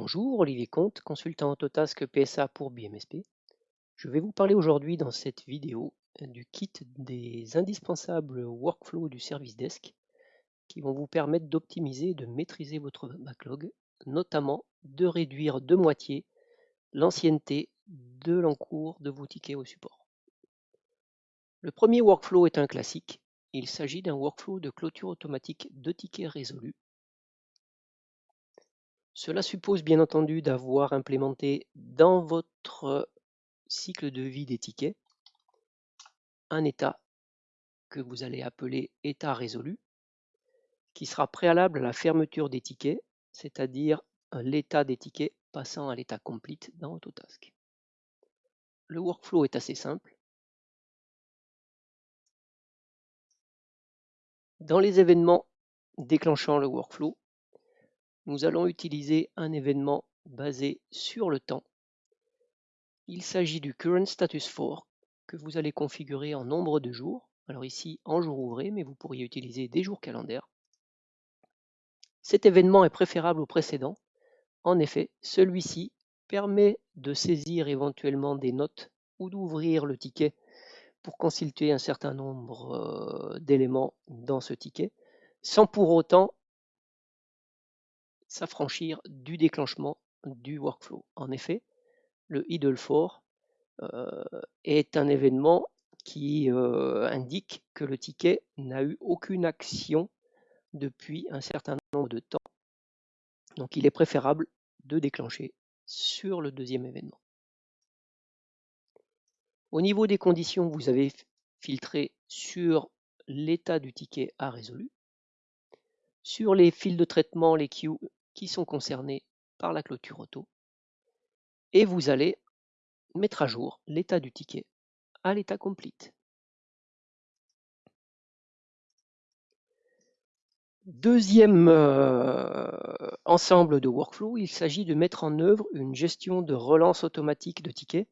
Bonjour, Olivier Comte, consultant Autotask PSA pour BMSP. Je vais vous parler aujourd'hui dans cette vidéo du kit des indispensables workflows du service desk qui vont vous permettre d'optimiser et de maîtriser votre backlog, notamment de réduire de moitié l'ancienneté de l'encours de vos tickets au support. Le premier workflow est un classique. Il s'agit d'un workflow de clôture automatique de tickets résolus cela suppose bien entendu d'avoir implémenté dans votre cycle de vie des tickets un état que vous allez appeler état résolu, qui sera préalable à la fermeture des tickets, c'est-à-dire l'état des tickets passant à l'état complete dans Autotask. Le workflow est assez simple. Dans les événements déclenchant le workflow, nous allons utiliser un événement basé sur le temps. Il s'agit du Current Status For que vous allez configurer en nombre de jours. Alors ici en jours ouvrés, mais vous pourriez utiliser des jours calendaires. Cet événement est préférable au précédent. En effet, celui-ci permet de saisir éventuellement des notes ou d'ouvrir le ticket pour consulter un certain nombre euh, d'éléments dans ce ticket, sans pour autant s'affranchir du déclenchement du workflow. En effet, le idle for euh, est un événement qui euh, indique que le ticket n'a eu aucune action depuis un certain nombre de temps. Donc il est préférable de déclencher sur le deuxième événement. Au niveau des conditions, vous avez filtré sur l'état du ticket à résolu. Sur les fils de traitement, les queues qui sont concernés par la clôture auto. Et vous allez mettre à jour l'état du ticket à l'état complete. Deuxième euh, ensemble de workflow, il s'agit de mettre en œuvre une gestion de relance automatique de tickets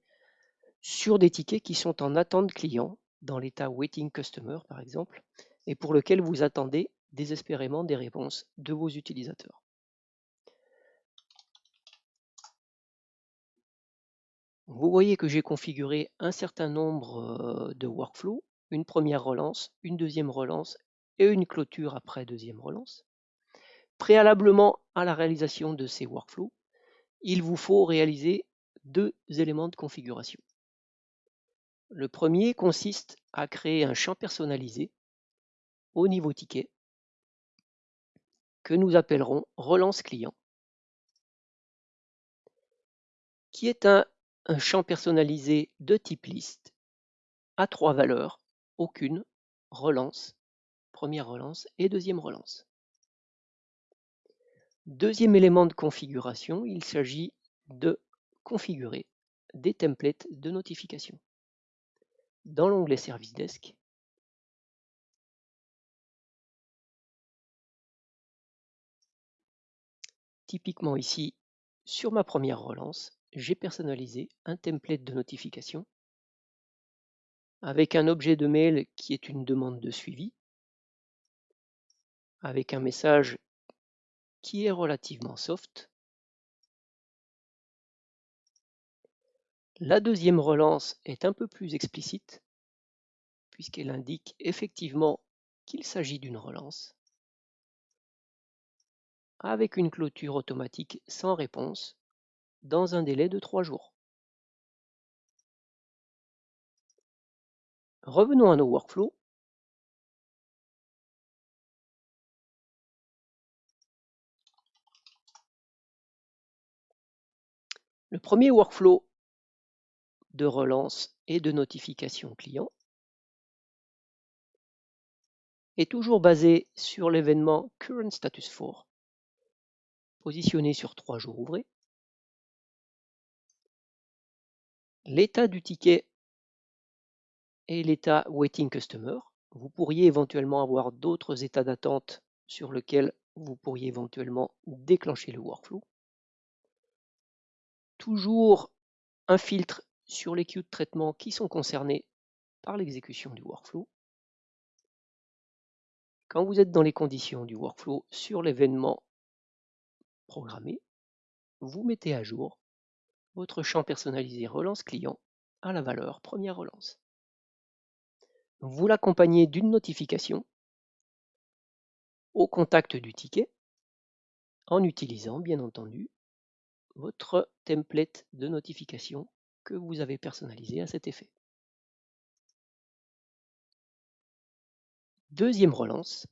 sur des tickets qui sont en attente client, dans l'état Waiting Customer par exemple, et pour lequel vous attendez désespérément des réponses de vos utilisateurs. Vous voyez que j'ai configuré un certain nombre de workflows, une première relance, une deuxième relance et une clôture après deuxième relance. Préalablement à la réalisation de ces workflows, il vous faut réaliser deux éléments de configuration. Le premier consiste à créer un champ personnalisé au niveau ticket que nous appellerons relance client, qui est un un champ personnalisé de type liste à trois valeurs, aucune, relance, première relance et deuxième relance. Deuxième élément de configuration, il s'agit de configurer des templates de notification. Dans l'onglet Service Desk, typiquement ici, sur ma première relance, j'ai personnalisé un template de notification avec un objet de mail qui est une demande de suivi, avec un message qui est relativement soft. La deuxième relance est un peu plus explicite, puisqu'elle indique effectivement qu'il s'agit d'une relance, avec une clôture automatique sans réponse dans un délai de trois jours. Revenons à nos workflows. Le premier workflow de relance et de notification client est toujours basé sur l'événement Current Status For, positionné sur trois jours ouvrés. L'état du ticket et l'état Waiting Customer. Vous pourriez éventuellement avoir d'autres états d'attente sur lesquels vous pourriez éventuellement déclencher le workflow. Toujours un filtre sur les queues de traitement qui sont concernés par l'exécution du workflow. Quand vous êtes dans les conditions du workflow sur l'événement programmé, vous mettez à jour votre champ personnalisé relance client à la valeur première relance. Vous l'accompagnez d'une notification au contact du ticket en utilisant bien entendu votre template de notification que vous avez personnalisé à cet effet. Deuxième relance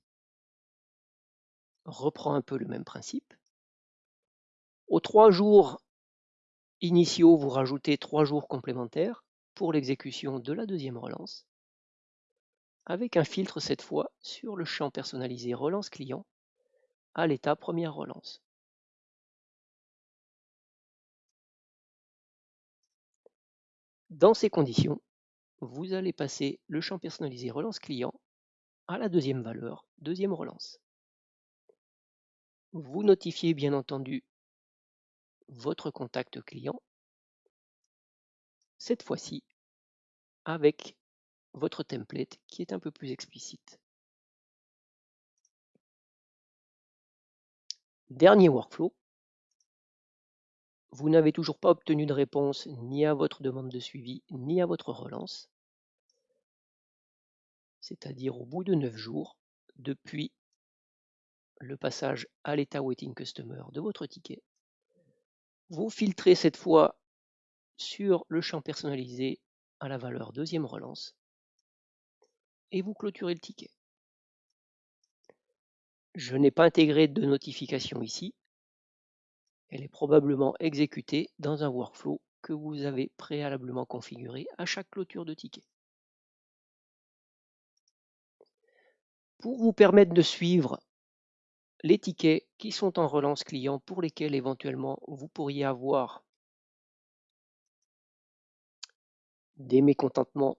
reprend un peu le même principe. Aux trois jours initiaux, vous rajoutez trois jours complémentaires pour l'exécution de la deuxième relance, avec un filtre cette fois sur le champ personnalisé relance client à l'état première relance. Dans ces conditions, vous allez passer le champ personnalisé relance client à la deuxième valeur, deuxième relance. Vous notifiez bien entendu votre contact client, cette fois-ci avec votre template qui est un peu plus explicite. Dernier workflow, vous n'avez toujours pas obtenu de réponse ni à votre demande de suivi ni à votre relance, c'est-à-dire au bout de 9 jours depuis le passage à l'état Waiting Customer de votre ticket. Vous filtrez cette fois sur le champ personnalisé à la valeur deuxième relance et vous clôturez le ticket. Je n'ai pas intégré de notification ici. Elle est probablement exécutée dans un workflow que vous avez préalablement configuré à chaque clôture de ticket. Pour vous permettre de suivre les tickets qui sont en relance client pour lesquels éventuellement vous pourriez avoir des mécontentements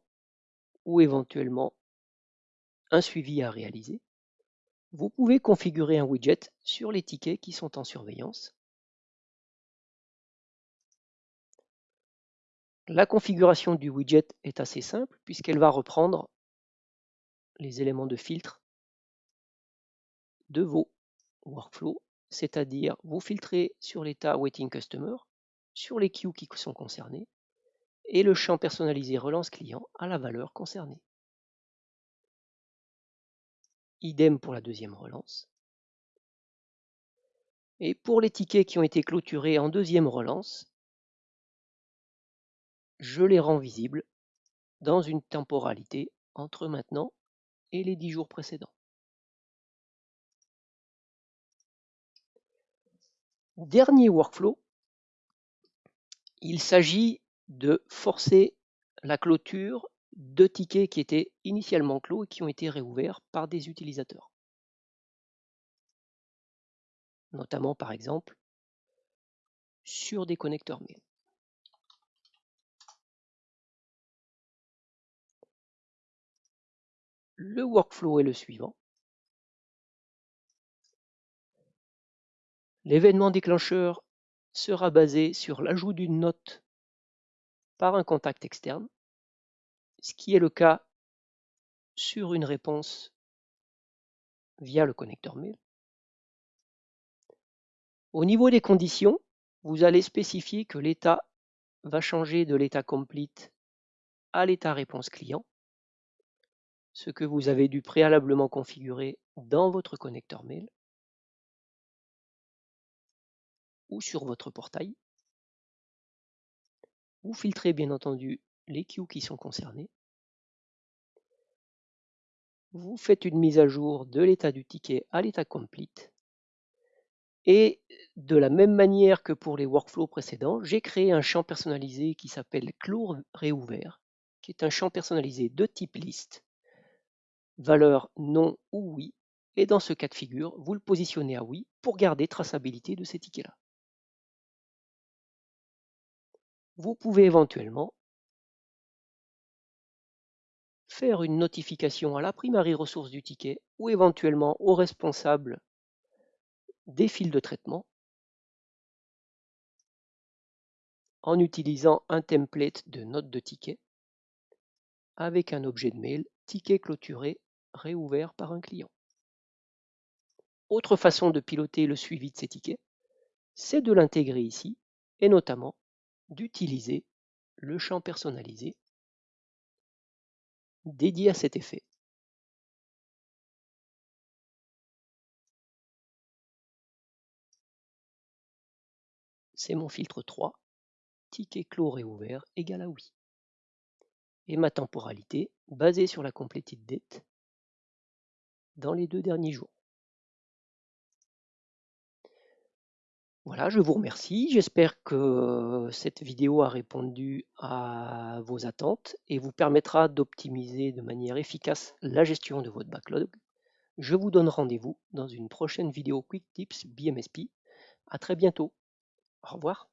ou éventuellement un suivi à réaliser, vous pouvez configurer un widget sur les tickets qui sont en surveillance. La configuration du widget est assez simple puisqu'elle va reprendre les éléments de filtre de vos workflow, c'est-à-dire vous filtrez sur l'état Waiting Customer, sur les queues qui sont concernés, et le champ personnalisé relance client à la valeur concernée. Idem pour la deuxième relance. Et pour les tickets qui ont été clôturés en deuxième relance, je les rends visibles dans une temporalité entre maintenant et les 10 jours précédents. Dernier workflow, il s'agit de forcer la clôture de tickets qui étaient initialement clos et qui ont été réouverts par des utilisateurs. Notamment par exemple sur des connecteurs mail. Le workflow est le suivant. L'événement déclencheur sera basé sur l'ajout d'une note par un contact externe, ce qui est le cas sur une réponse via le connecteur mail. Au niveau des conditions, vous allez spécifier que l'état va changer de l'état complete à l'état réponse client, ce que vous avez dû préalablement configurer dans votre connecteur mail. Ou sur votre portail. Vous filtrez bien entendu les queues qui sont concernés. Vous faites une mise à jour de l'état du ticket à l'état complete. Et de la même manière que pour les workflows précédents, j'ai créé un champ personnalisé qui s'appelle Clos réouvert, qui est un champ personnalisé de type liste, valeur non ou oui, et dans ce cas de figure, vous le positionnez à oui pour garder traçabilité de ces tickets-là. Vous pouvez éventuellement faire une notification à la primary ressource du ticket ou éventuellement au responsable des fils de traitement en utilisant un template de note de ticket avec un objet de mail ticket clôturé réouvert par un client. Autre façon de piloter le suivi de ces tickets, c'est de l'intégrer ici et notamment d'utiliser le champ personnalisé dédié à cet effet. C'est mon filtre 3, ticket clos réouvert égale à oui. Et ma temporalité basée sur la completed date dans les deux derniers jours. Voilà, je vous remercie. J'espère que cette vidéo a répondu à vos attentes et vous permettra d'optimiser de manière efficace la gestion de votre backlog. Je vous donne rendez-vous dans une prochaine vidéo Quick Tips BMSP. À très bientôt. Au revoir.